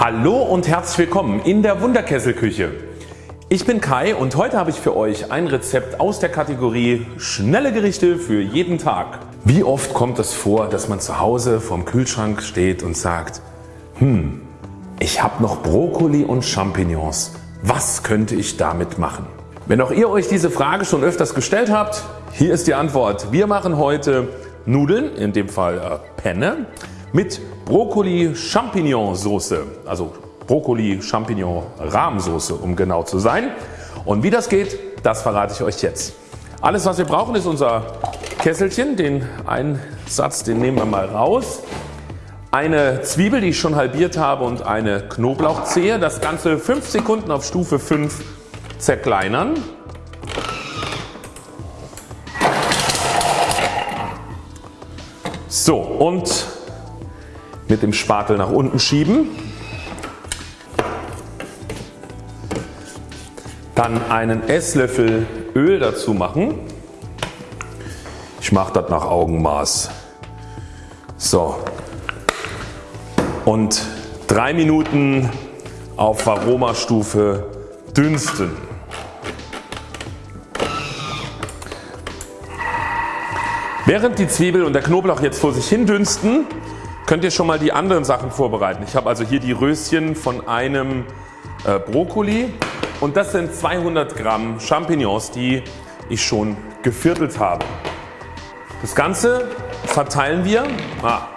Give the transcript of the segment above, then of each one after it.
Hallo und herzlich willkommen in der Wunderkesselküche. Ich bin Kai und heute habe ich für euch ein Rezept aus der Kategorie schnelle Gerichte für jeden Tag. Wie oft kommt es vor dass man zu Hause vorm Kühlschrank steht und sagt hm, ich habe noch Brokkoli und Champignons, was könnte ich damit machen? Wenn auch ihr euch diese Frage schon öfters gestellt habt, hier ist die Antwort. Wir machen heute Nudeln, in dem Fall äh, Penne, mit Brokkoli Champignon Soße, also Brokkoli Champignon Rahmsoße um genau zu sein. Und wie das geht, das verrate ich euch jetzt. Alles was wir brauchen ist unser Kesselchen, den einen Satz den nehmen wir mal raus. Eine Zwiebel die ich schon halbiert habe und eine Knoblauchzehe. Das Ganze 5 Sekunden auf Stufe 5 zerkleinern. So und mit dem Spatel nach unten schieben. Dann einen Esslöffel Öl dazu machen. Ich mache das nach Augenmaß. So. Und 3 Minuten auf Aromastufe dünsten. Während die Zwiebel und der Knoblauch jetzt vor sich hin dünsten, könnt ihr schon mal die anderen Sachen vorbereiten. Ich habe also hier die Röschen von einem äh, Brokkoli und das sind 200 Gramm Champignons die ich schon geviertelt habe. Das Ganze verteilen wir ah,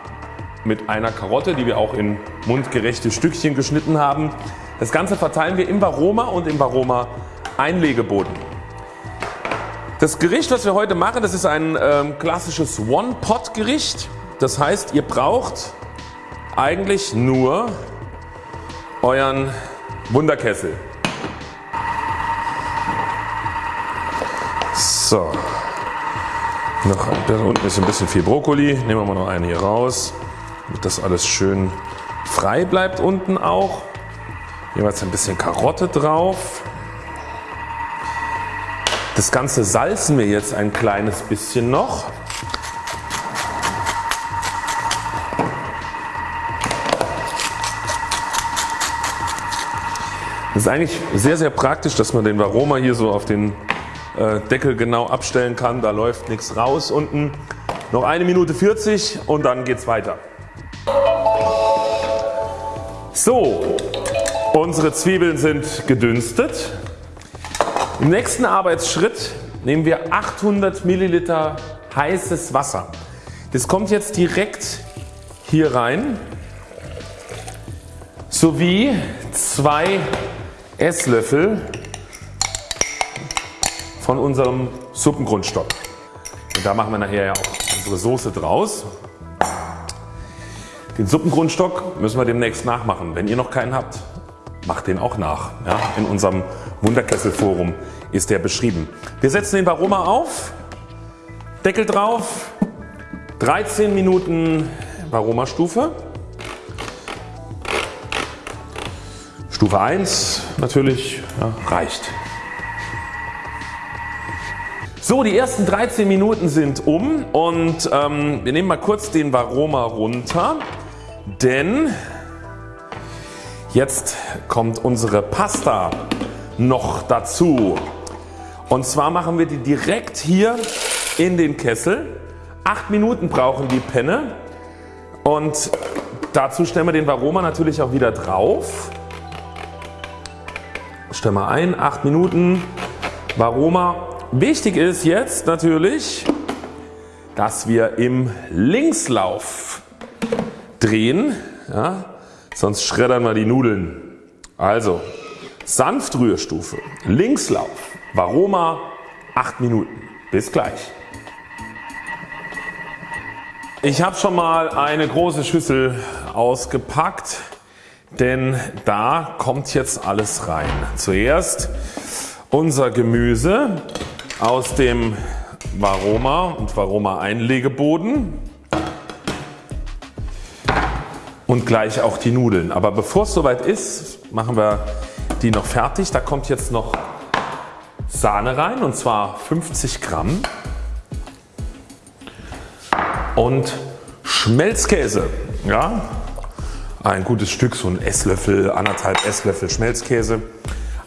mit einer Karotte die wir auch in mundgerechte Stückchen geschnitten haben. Das Ganze verteilen wir im Varoma und im Varoma Einlegeboden. Das Gericht was wir heute machen das ist ein ähm, klassisches One-Pot Gericht. Das heißt ihr braucht eigentlich nur euren Wunderkessel. So. Noch, da unten ist ein bisschen viel Brokkoli. Nehmen wir mal noch einen hier raus, damit das alles schön frei bleibt unten auch. Jeweils ein bisschen Karotte drauf. Das Ganze salzen wir jetzt ein kleines bisschen noch. Das ist eigentlich sehr sehr praktisch dass man den Varoma hier so auf den äh, Deckel genau abstellen kann. Da läuft nichts raus unten. Noch eine Minute 40 und dann geht's weiter. So, unsere Zwiebeln sind gedünstet. Im nächsten Arbeitsschritt nehmen wir 800 Milliliter heißes Wasser. Das kommt jetzt direkt hier rein sowie zwei Esslöffel von unserem Suppengrundstock. Und da machen wir nachher ja auch unsere Soße draus. Den Suppengrundstock müssen wir demnächst nachmachen. Wenn ihr noch keinen habt, macht den auch nach. Ja, in unserem Wunderkesselforum ist der beschrieben. Wir setzen den Varoma auf, Deckel drauf, 13 Minuten Varoma Stufe. Stufe 1 natürlich ja, reicht. So die ersten 13 Minuten sind um und ähm, wir nehmen mal kurz den Varoma runter, denn jetzt kommt unsere Pasta noch dazu. Und zwar machen wir die direkt hier in den Kessel. 8 Minuten brauchen die Penne und dazu stellen wir den Varoma natürlich auch wieder drauf. Stellen wir ein, 8 Minuten Varoma. Wichtig ist jetzt natürlich, dass wir im Linkslauf drehen, ja, sonst schreddern wir die Nudeln. Also Sanftrührstufe, Linkslauf, Varoma 8 Minuten. Bis gleich. Ich habe schon mal eine große Schüssel ausgepackt denn da kommt jetzt alles rein. Zuerst unser Gemüse aus dem Varoma und Varoma Einlegeboden und gleich auch die Nudeln. Aber bevor es soweit ist, machen wir die noch fertig. Da kommt jetzt noch Sahne rein und zwar 50 Gramm und Schmelzkäse. Ja, ein gutes Stück, so ein Esslöffel, anderthalb Esslöffel Schmelzkäse,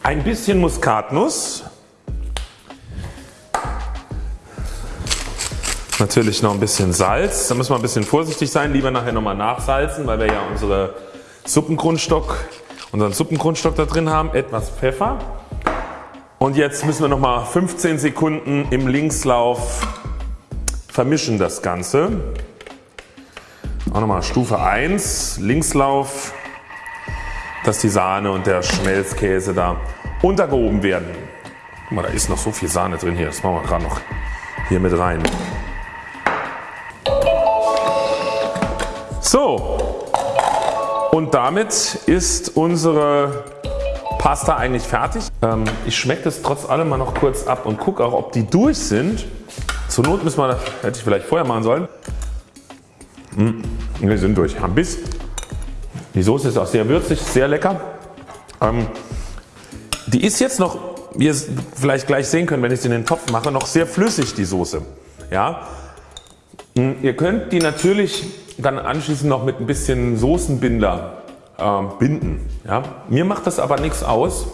ein bisschen Muskatnuss, natürlich noch ein bisschen Salz, da müssen wir ein bisschen vorsichtig sein, lieber nachher nochmal nachsalzen, weil wir ja unsere Suppengrundstock, unseren Suppengrundstock da drin haben, etwas Pfeffer. Und jetzt müssen wir nochmal 15 Sekunden im Linkslauf vermischen das Ganze. Auch nochmal Stufe 1, Linkslauf, dass die Sahne und der Schmelzkäse da untergehoben werden. Guck mal, da ist noch so viel Sahne drin hier, das machen wir gerade noch hier mit rein. So und damit ist unsere Pasta eigentlich fertig. Ähm, ich schmecke das trotz allem mal noch kurz ab und gucke auch ob die durch sind. Zur Not müssen wir, hätte ich vielleicht vorher machen sollen. Mmh, wir sind durch. Haben Biss. Die Soße ist auch sehr würzig, sehr lecker. Ähm, die ist jetzt noch, wie ihr es vielleicht gleich sehen könnt, wenn ich sie in den Topf mache, noch sehr flüssig die Soße. Ja? Hm, ihr könnt die natürlich dann anschließend noch mit ein bisschen Soßenbinder äh, binden. Ja? Mir macht das aber nichts aus,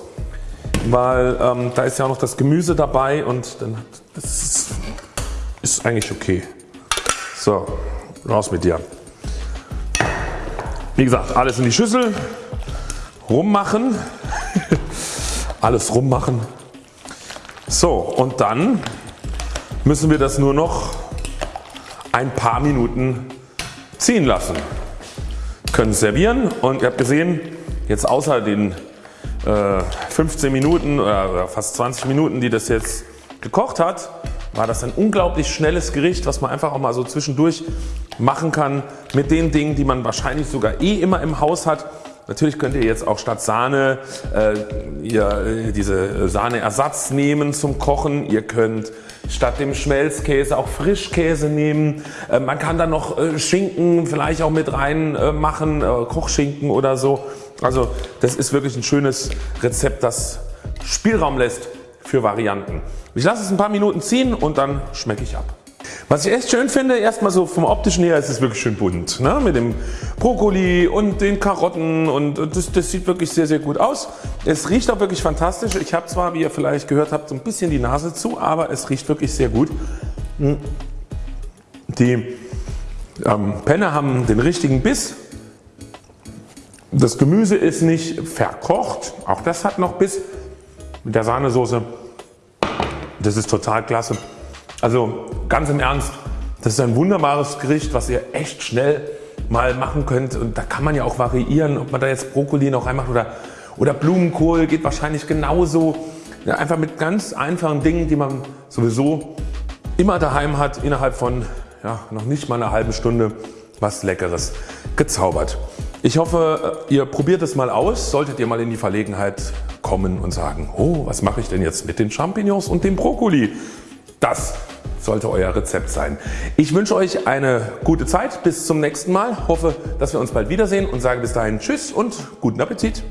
weil ähm, da ist ja auch noch das Gemüse dabei und dann, das ist eigentlich okay. So, raus mit dir. Wie gesagt, alles in die Schüssel, rummachen, alles rummachen. So und dann müssen wir das nur noch ein paar Minuten ziehen lassen. Können servieren und ihr habt gesehen jetzt außer den äh, 15 Minuten oder fast 20 Minuten die das jetzt gekocht hat war das ein unglaublich schnelles Gericht was man einfach auch mal so zwischendurch machen kann mit den Dingen die man wahrscheinlich sogar eh immer im Haus hat. Natürlich könnt ihr jetzt auch statt Sahne äh, ihr, äh, diese Sahneersatz nehmen zum Kochen. Ihr könnt statt dem Schmelzkäse auch Frischkäse nehmen. Äh, man kann da noch äh, Schinken vielleicht auch mit rein äh, machen, Kochschinken oder so. Also das ist wirklich ein schönes Rezept das Spielraum lässt für Varianten. Ich lasse es ein paar Minuten ziehen und dann schmecke ich ab. Was ich echt schön finde, erstmal so vom optischen her ist es wirklich schön bunt. Ne? Mit dem Brokkoli und den Karotten und das, das, sieht wirklich sehr sehr gut aus. Es riecht auch wirklich fantastisch. Ich habe zwar wie ihr vielleicht gehört habt so ein bisschen die Nase zu, aber es riecht wirklich sehr gut. Hm. Die ähm, Penne haben den richtigen Biss. Das Gemüse ist nicht verkocht, auch das hat noch Biss. Mit der Sahnesoße, das ist total klasse. Also ganz im Ernst, das ist ein wunderbares Gericht, was ihr echt schnell mal machen könnt und da kann man ja auch variieren, ob man da jetzt Brokkoli noch reinmacht oder, oder Blumenkohl geht wahrscheinlich genauso. Ja, einfach mit ganz einfachen Dingen, die man sowieso immer daheim hat, innerhalb von ja, noch nicht mal einer halben Stunde was Leckeres gezaubert. Ich hoffe ihr probiert es mal aus, solltet ihr mal in die Verlegenheit kommen und sagen oh was mache ich denn jetzt mit den Champignons und dem Brokkoli. Das sollte Euer Rezept sein. Ich wünsche euch eine gute Zeit. Bis zum nächsten Mal. Hoffe dass wir uns bald wiedersehen und sage bis dahin Tschüss und guten Appetit.